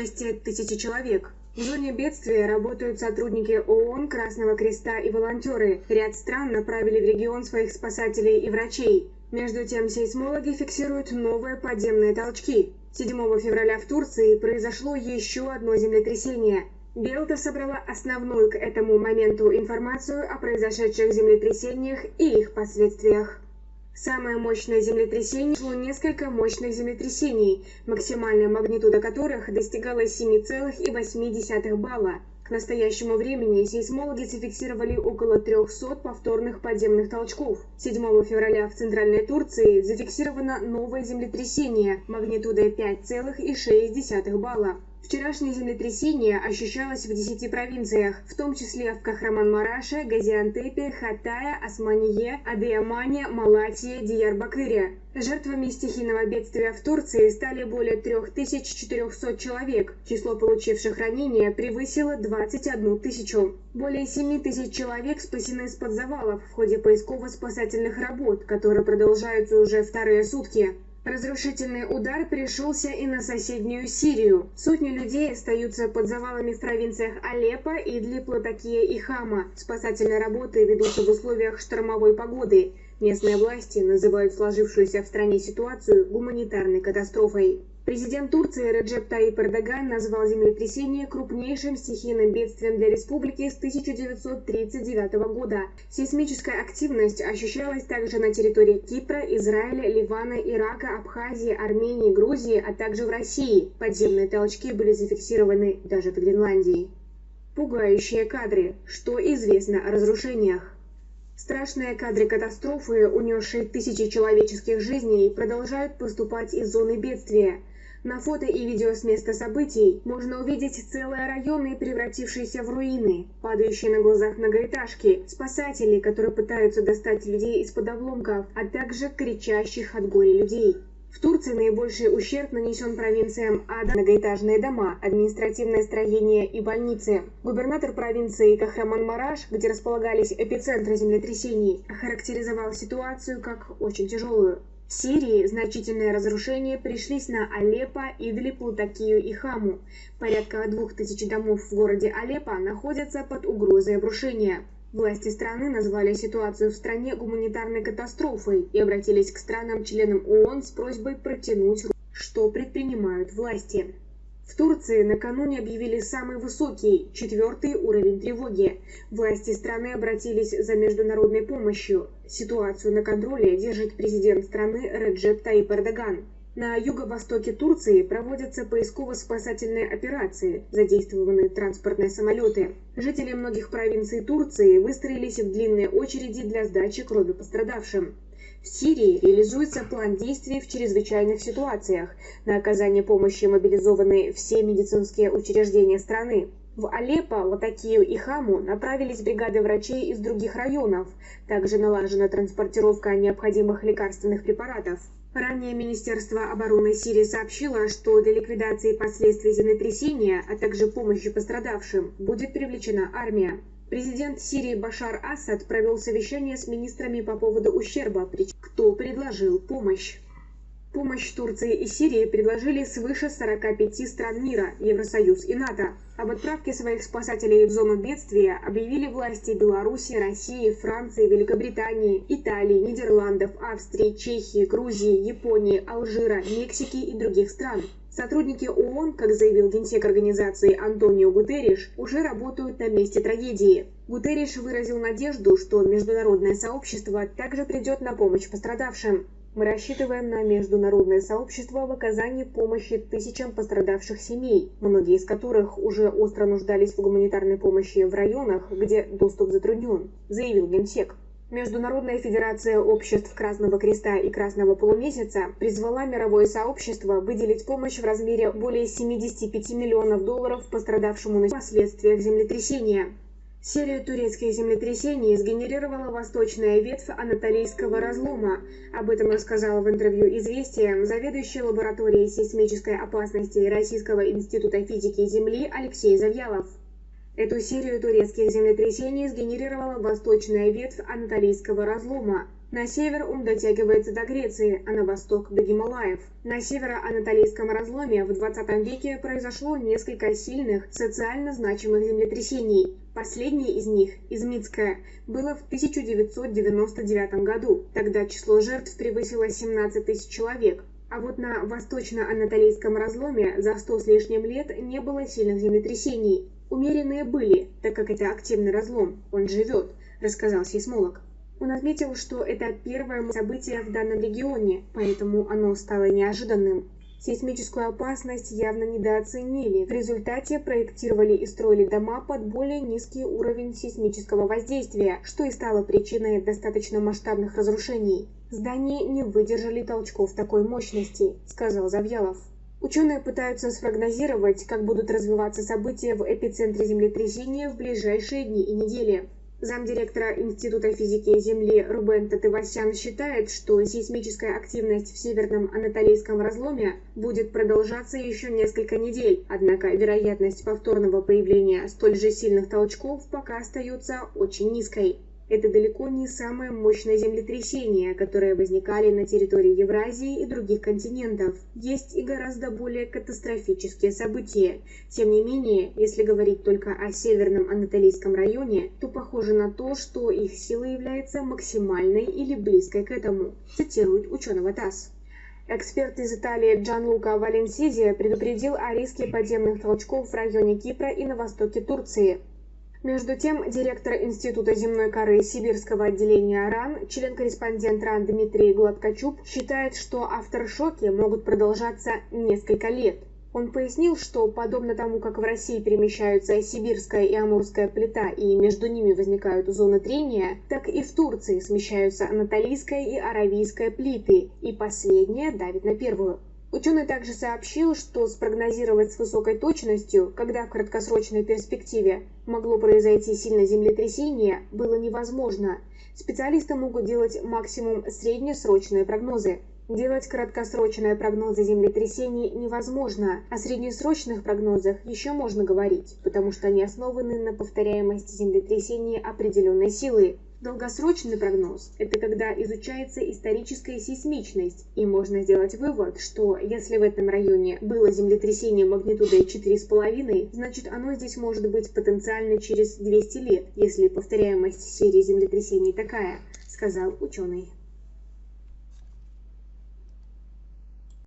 участие тысячи человек. В зоне бедствия работают сотрудники ООН, Красного Креста и волонтеры. Ряд стран направили в регион своих спасателей и врачей. Между тем, сейсмологи фиксируют новые подземные толчки. 7 февраля в Турции произошло еще одно землетрясение. Белта собрала основную к этому моменту информацию о произошедших землетрясениях и их последствиях. Самое мощное землетрясение шло несколько мощных землетрясений, максимальная магнитуда которых достигала 7,8 балла. К настоящему времени сейсмологи зафиксировали около 300 повторных подземных толчков. 7 февраля в Центральной Турции зафиксировано новое землетрясение магнитудой 5,6 балла. Вчерашнее землетрясение ощущалось в 10 провинциях, в том числе в Кахраман-Мараше, Газиантепе, Хатае, Османие, Адыямане, Малатии, Диярбакыре. Жертвами стихийного бедствия в Турции стали более 3400 человек. Число получивших ранения превысило 21 тысячу. Более 7 тысяч человек спасены из-под завалов в ходе поисково-спасательных работ, которые продолжаются уже вторые сутки. Разрушительный удар пришелся и на соседнюю Сирию. Сотни людей остаются под завалами в провинциях Алеппо, Идлиб, Латакия и Хама. Спасательные работы ведутся в условиях штормовой погоды. Местные власти называют сложившуюся в стране ситуацию гуманитарной катастрофой. Президент Турции Реджеп Таип Эрдоган назвал землетрясение крупнейшим стихийным бедствием для республики с 1939 года. Сейсмическая активность ощущалась также на территории Кипра, Израиля, Ливана, Ирака, Абхазии, Армении, Грузии, а также в России. Подземные толчки были зафиксированы даже в Гренландии. Пугающие кадры. Что известно о разрушениях? Страшные кадры катастрофы, унесшие тысячи человеческих жизней, продолжают поступать из зоны бедствия. На фото и видео с места событий можно увидеть целые районы, превратившиеся в руины, падающие на глазах многоэтажки, спасатели, которые пытаются достать людей из-под обломков, а также кричащих от горя людей. В Турции наибольший ущерб нанесен провинциям Ада, многоэтажные дома, административное строение и больницы. Губернатор провинции Кахраман-Мараш, где располагались эпицентры землетрясений, охарактеризовал ситуацию как очень тяжелую. В Сирии значительные разрушения пришлись на Алеппо, Идлиб, Лутакию и Хаму. Порядка двух тысяч домов в городе Алеппо находятся под угрозой обрушения. Власти страны назвали ситуацию в стране гуманитарной катастрофой и обратились к странам-членам ООН с просьбой протянуть что предпринимают власти. В Турции накануне объявили самый высокий, четвертый уровень тревоги. Власти страны обратились за международной помощью. Ситуацию на контроле держит президент страны Реджеп Таип Эрдоган. На юго-востоке Турции проводятся поисково-спасательные операции, задействованы транспортные самолеты. Жители многих провинций Турции выстроились в длинные очереди для сдачи крови пострадавшим. В Сирии реализуется план действий в чрезвычайных ситуациях. На оказание помощи мобилизованы все медицинские учреждения страны. В Алеппо, Латакию и Хаму направились бригады врачей из других районов. Также налажена транспортировка необходимых лекарственных препаратов. Ранее Министерство обороны Сирии сообщило, что для ликвидации последствий землетрясения, а также помощи пострадавшим, будет привлечена армия. Президент Сирии Башар Асад провел совещание с министрами по поводу ущерба, кто предложил помощь. Помощь Турции и Сирии предложили свыше 45 стран мира, Евросоюз и НАТО. Об отправке своих спасателей в зону бедствия объявили власти Беларуси, России, Франции, Великобритании, Италии, Нидерландов, Австрии, Чехии, Грузии, Японии, Алжира, Мексики и других стран. Сотрудники ООН, как заявил генсек организации Антонио Гутерриш, уже работают на месте трагедии. Гутерриш выразил надежду, что международное сообщество также придет на помощь пострадавшим. Мы рассчитываем на международное сообщество в оказании помощи тысячам пострадавших семей, многие из которых уже остро нуждались в гуманитарной помощи в районах, где доступ затруднен, заявил Генсек. Международная федерация обществ Красного Креста и Красного Полумесяца призвала мировое сообщество выделить помощь в размере более 75 миллионов долларов пострадавшему на последствиях землетрясения. Серию турецких землетрясений сгенерировала восточная ветвь Анатолийского разлома. Об этом рассказал в интервью «Известия» заведующий лабораторией сейсмической опасности Российского института физики Земли Алексей Завьялов. Эту серию турецких землетрясений сгенерировала восточная ветвь Анатолийского разлома. На север он дотягивается до Греции, а на восток – до Гималаев. На северо-анатолийском разломе в 20 веке произошло несколько сильных, социально значимых землетрясений. Последнее из них, Измитское, было в 1999 году. Тогда число жертв превысило 17 тысяч человек. А вот на восточно-анатолийском разломе за 100 с лишним лет не было сильных землетрясений. Умеренные были, так как это активный разлом, он живет, рассказал сейсмолог. Он отметил, что это первое событие в данном регионе, поэтому оно стало неожиданным. Сейсмическую опасность явно недооценили. В результате проектировали и строили дома под более низкий уровень сейсмического воздействия, что и стало причиной достаточно масштабных разрушений. Здания не выдержали толчков такой мощности, сказал Завьялов. Ученые пытаются спрогнозировать, как будут развиваться события в эпицентре землетрясения в ближайшие дни и недели. Замдиректора Института физики Земли Рубен Татывасян считает, что сейсмическая активность в северном Анатолийском разломе будет продолжаться еще несколько недель, однако вероятность повторного появления столь же сильных толчков пока остается очень низкой. Это далеко не самые мощные землетрясения, которые возникали на территории Евразии и других континентов. Есть и гораздо более катастрофические события. Тем не менее, если говорить только о северном Анатолийском районе, то похоже на то, что их сила является максимальной или близкой к этому, цитирует ученого ТАСС. Эксперт из Италии Джанлука Валенсизи предупредил о риске подземных толчков в районе Кипра и на востоке Турции. Между тем, директор Института земной коры Сибирского отделения РАН, член-корреспондент РАН Дмитрий Гладкочуп, считает, что авторшоки могут продолжаться несколько лет. Он пояснил, что подобно тому, как в России перемещаются сибирская и амурская плита и между ними возникают зоны трения, так и в Турции смещаются анатолийская и аравийская плиты, и последняя давит на первую. Ученый также сообщил, что спрогнозировать с высокой точностью, когда в краткосрочной перспективе могло произойти сильное землетрясение, было невозможно. Специалисты могут делать максимум среднесрочные прогнозы. Делать краткосрочные прогнозы землетрясений невозможно, о среднесрочных прогнозах еще можно говорить, потому что они основаны на повторяемости землетрясений определенной силы. Долгосрочный прогноз – это когда изучается историческая сейсмичность, и можно сделать вывод, что если в этом районе было землетрясение магнитудой 4,5, значит оно здесь может быть потенциально через 200 лет, если повторяемость серии землетрясений такая, сказал ученый.